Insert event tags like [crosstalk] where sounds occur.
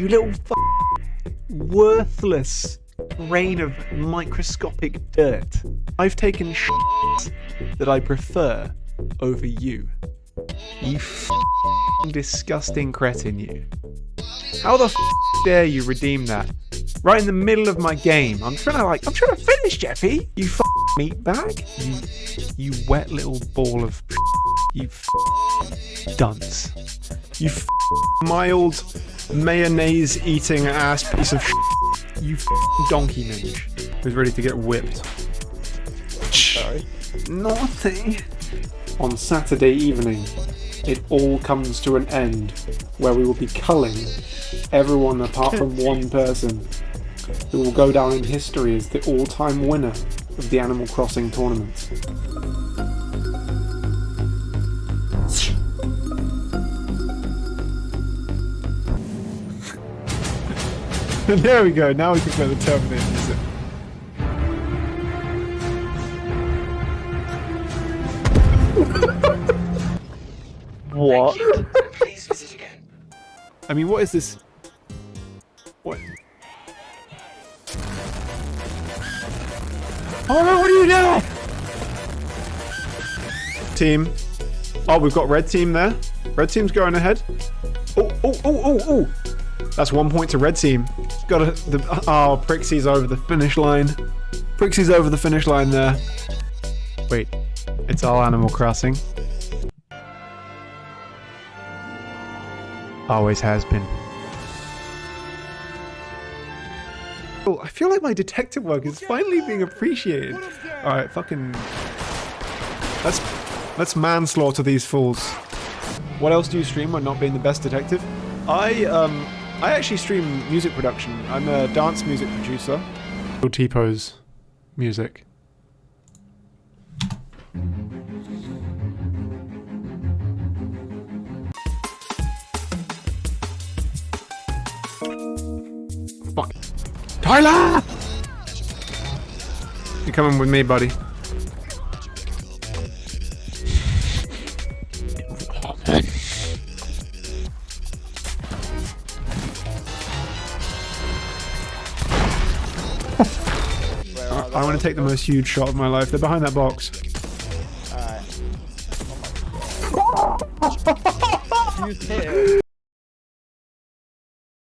You little worthless grain of microscopic dirt. I've taken that I prefer over you. You disgusting cretin, you. How the dare you redeem that? Right in the middle of my game. I'm trying to like, I'm trying to finish, Jeffy. You meat bag. You, you wet little ball of. You f- dunce. You f- mild mayonnaise eating ass piece of. You f- donkey minge who's ready to get whipped. Sorry. Naughty. On Saturday evening, it all comes to an end where we will be culling everyone apart from [laughs] one person who will go down in history as the all time winner of the Animal Crossing tournament. [laughs] there we go, now we can play the Terminator music. [laughs] What? Please visit again. I mean, what is this? What? Oh no, what are you doing? Team. Oh, we've got red team there. Red team's going ahead. Oh, oh, oh, oh, oh. That's one point to red team. Got the, oh, Prixie's over the finish line. Prixie's over the finish line there. Wait, it's all Animal Crossing. Always has been. Oh, I feel like my detective work is finally being appreciated. All right, fucking. Let's let's manslaughter these fools. What else do you stream when not being the best detective? I um I actually stream music production. I'm a dance music producer. T-pose music. Fuck. Tyler! You're coming with me, buddy. I, I want to take the most huge shot of my life. They're behind that box. Alright. You [laughs] hit